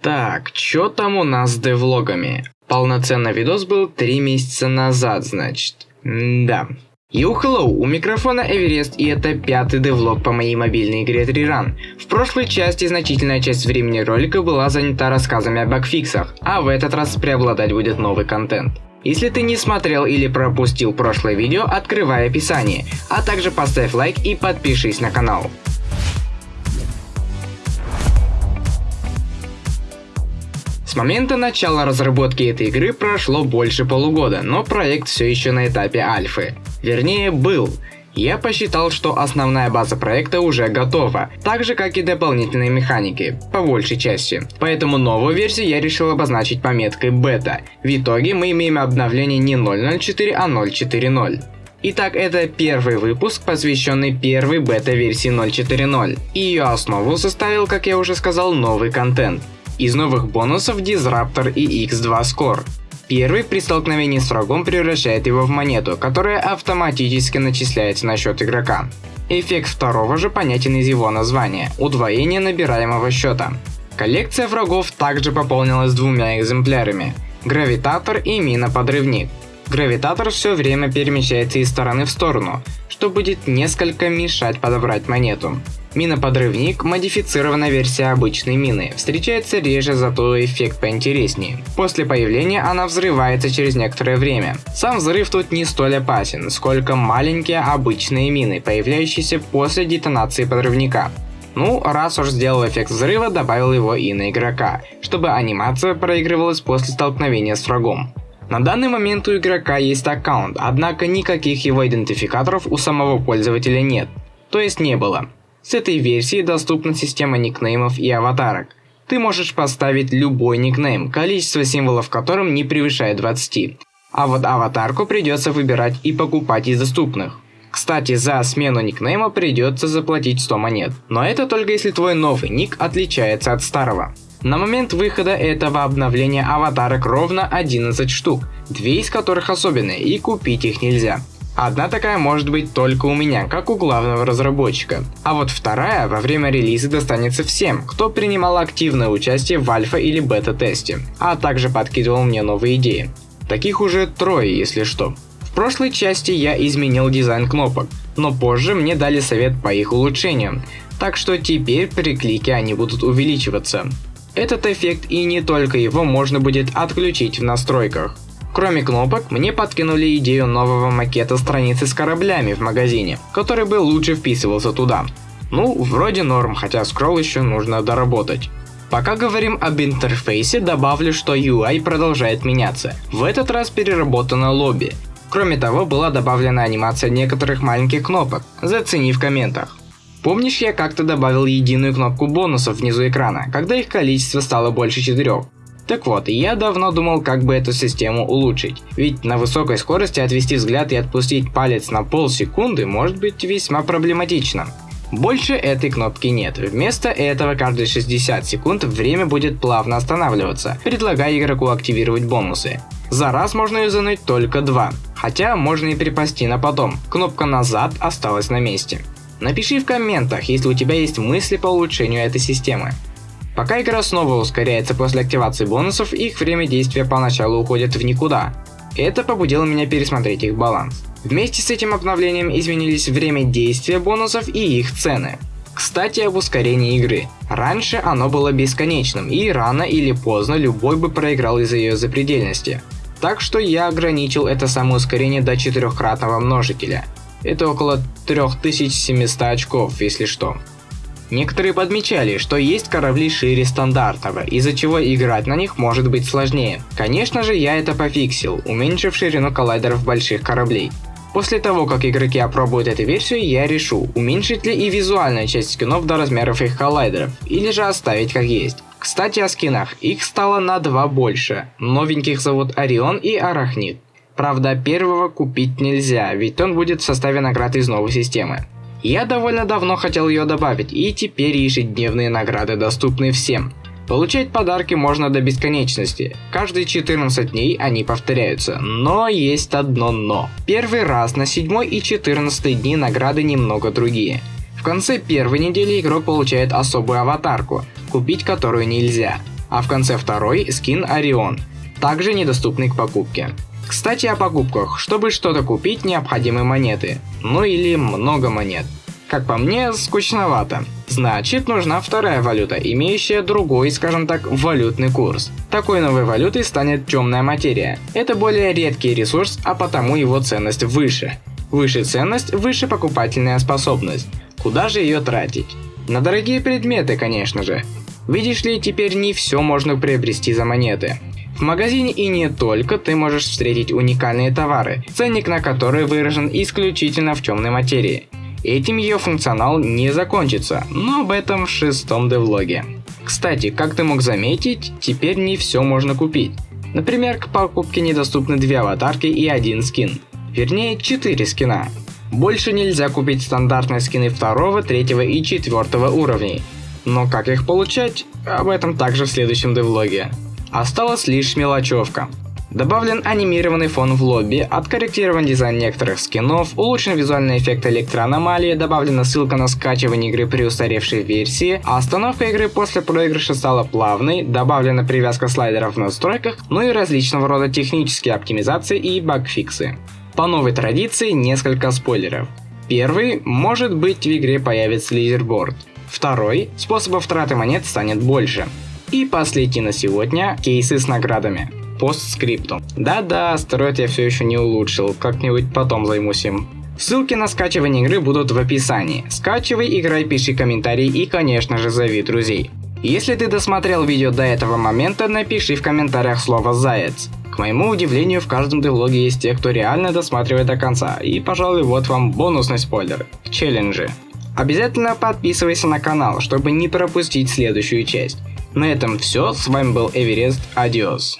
Так, чё там у нас с девлогами? Полноценный видос был 3 месяца назад, значит. М да. Йоу, hello, у микрофона Эверест и это пятый девлог по моей мобильной игре 3 Run. В прошлой части значительная часть времени ролика была занята рассказами о багфиксах, а в этот раз преобладать будет новый контент. Если ты не смотрел или пропустил прошлое видео, открывай описание, а также поставь лайк и подпишись на канал. Момента начала разработки этой игры прошло больше полугода, но проект все еще на этапе альфы. Вернее, был. Я посчитал, что основная база проекта уже готова, так же как и дополнительные механики, по большей части. Поэтому новую версию я решил обозначить пометкой бета. В итоге мы имеем обновление не 0.04, а 0.4.0. Итак, это первый выпуск, посвященный первой бета-версии 0.4.0. И ее основу составил, как я уже сказал, новый контент. Из новых бонусов Disruptor и X2 Score. Первый при столкновении с врагом превращает его в монету, которая автоматически начисляется на счет игрока. Эффект второго же понятен из его названия – удвоение набираемого счета. Коллекция врагов также пополнилась двумя экземплярами – Гравитатор и Мина-подрывник. Гравитатор все время перемещается из стороны в сторону, что будет несколько мешать подобрать монету. Мина-подрывник – модифицированная версия обычной мины, встречается реже, зато эффект поинтереснее. После появления она взрывается через некоторое время. Сам взрыв тут не столь опасен, сколько маленькие обычные мины, появляющиеся после детонации подрывника. Ну, раз уж сделал эффект взрыва, добавил его и на игрока, чтобы анимация проигрывалась после столкновения с врагом. На данный момент у игрока есть аккаунт, однако никаких его идентификаторов у самого пользователя нет, то есть не было. С этой версией доступна система никнеймов и аватарок. Ты можешь поставить любой никнейм, количество символов которым не превышает 20. А вот аватарку придется выбирать и покупать из доступных. Кстати, за смену никнейма придется заплатить 100 монет. Но это только если твой новый ник отличается от старого. На момент выхода этого обновления аватарок ровно 11 штук, две из которых особенные и купить их нельзя. Одна такая может быть только у меня, как у главного разработчика. А вот вторая во время релиза достанется всем, кто принимал активное участие в альфа или бета-тесте, а также подкидывал мне новые идеи. Таких уже трое, если что. В прошлой части я изменил дизайн кнопок, но позже мне дали совет по их улучшениям, так что теперь при клике они будут увеличиваться. Этот эффект и не только его можно будет отключить в настройках. Кроме кнопок, мне подкинули идею нового макета страницы с кораблями в магазине, который бы лучше вписывался туда. Ну, вроде норм, хотя скролл еще нужно доработать. Пока говорим об интерфейсе, добавлю, что UI продолжает меняться. В этот раз переработано лобби. Кроме того, была добавлена анимация некоторых маленьких кнопок, зацени в комментах. Помнишь, я как-то добавил единую кнопку бонусов внизу экрана, когда их количество стало больше четырех? Так вот, я давно думал, как бы эту систему улучшить. Ведь на высокой скорости отвести взгляд и отпустить палец на полсекунды может быть весьма проблематично. Больше этой кнопки нет. Вместо этого каждые 60 секунд время будет плавно останавливаться, предлагая игроку активировать бонусы. За раз можно юзануть только два, хотя можно и припасти на потом. Кнопка назад осталась на месте. Напиши в комментах, если у тебя есть мысли по улучшению этой системы. Пока игра снова ускоряется после активации бонусов, их время действия поначалу уходит в никуда. Это побудило меня пересмотреть их баланс. Вместе с этим обновлением изменились время действия бонусов и их цены. Кстати об ускорении игры. Раньше оно было бесконечным и рано или поздно любой бы проиграл из-за ее запредельности. Так что я ограничил это самое ускорение до четырехкратного множителя. Это около 3700 очков, если что. Некоторые подмечали, что есть корабли шире стандартного, из-за чего играть на них может быть сложнее. Конечно же, я это пофиксил, уменьшив ширину коллайдеров больших кораблей. После того, как игроки опробуют эту версию, я решу, уменьшить ли и визуальную часть скинов до размеров их коллайдеров, или же оставить как есть. Кстати о скинах, их стало на два больше. Новеньких зовут Орион и Арахнит. Правда, первого купить нельзя, ведь он будет в составе наград из новой системы. Я довольно давно хотел ее добавить, и теперь ежедневные награды доступны всем. Получать подарки можно до бесконечности. Каждые 14 дней они повторяются. Но есть одно но. Первый раз на 7 и 14 дни награды немного другие. В конце первой недели игрок получает особую аватарку, купить которую нельзя. а в конце второй скин Орион, также недоступный к покупке. Кстати о покупках. Чтобы что-то купить, необходимы монеты. Ну или много монет. Как по мне, скучновато. Значит, нужна вторая валюта, имеющая другой, скажем так, валютный курс. Такой новой валютой станет темная материя. Это более редкий ресурс, а потому его ценность выше. Выше ценность, выше покупательная способность. Куда же ее тратить? На дорогие предметы, конечно же. Видишь ли, теперь не все можно приобрести за монеты. В магазине и не только ты можешь встретить уникальные товары, ценник на которые выражен исключительно в темной материи. Этим ее функционал не закончится, но об этом в шестом девлоге. Кстати, как ты мог заметить, теперь не все можно купить. Например, к покупке недоступны две аватарки и один скин. Вернее, четыре скина. Больше нельзя купить стандартные скины второго, третьего и четвертого уровней. Но как их получать, об этом также в следующем девлоге. Осталась лишь мелочевка. Добавлен анимированный фон в лобби, откорректирован дизайн некоторых скинов, улучшен визуальный эффект электроаномалии, добавлена ссылка на скачивание игры при устаревшей версии, а остановка игры после проигрыша стала плавной, добавлена привязка слайдеров в настройках, ну и различного рода технические оптимизации и багфиксы. По новой традиции несколько спойлеров. Первый, может быть в игре появится лизерборд. Второй, способов траты монет станет больше. И последний на сегодня – кейсы с наградами. Постскриптум. Да-да, стероид я все еще не улучшил, как-нибудь потом займусь им. Ссылки на скачивание игры будут в описании. Скачивай, играй, пиши комментарии и, конечно же, зови друзей. Если ты досмотрел видео до этого момента, напиши в комментариях слово «Заяц». К моему удивлению, в каждом девлоге есть те, кто реально досматривает до конца, и, пожалуй, вот вам бонусный спойлер – челленджи. Обязательно подписывайся на канал, чтобы не пропустить следующую часть. На этом все, с вами был Эверест, адиос.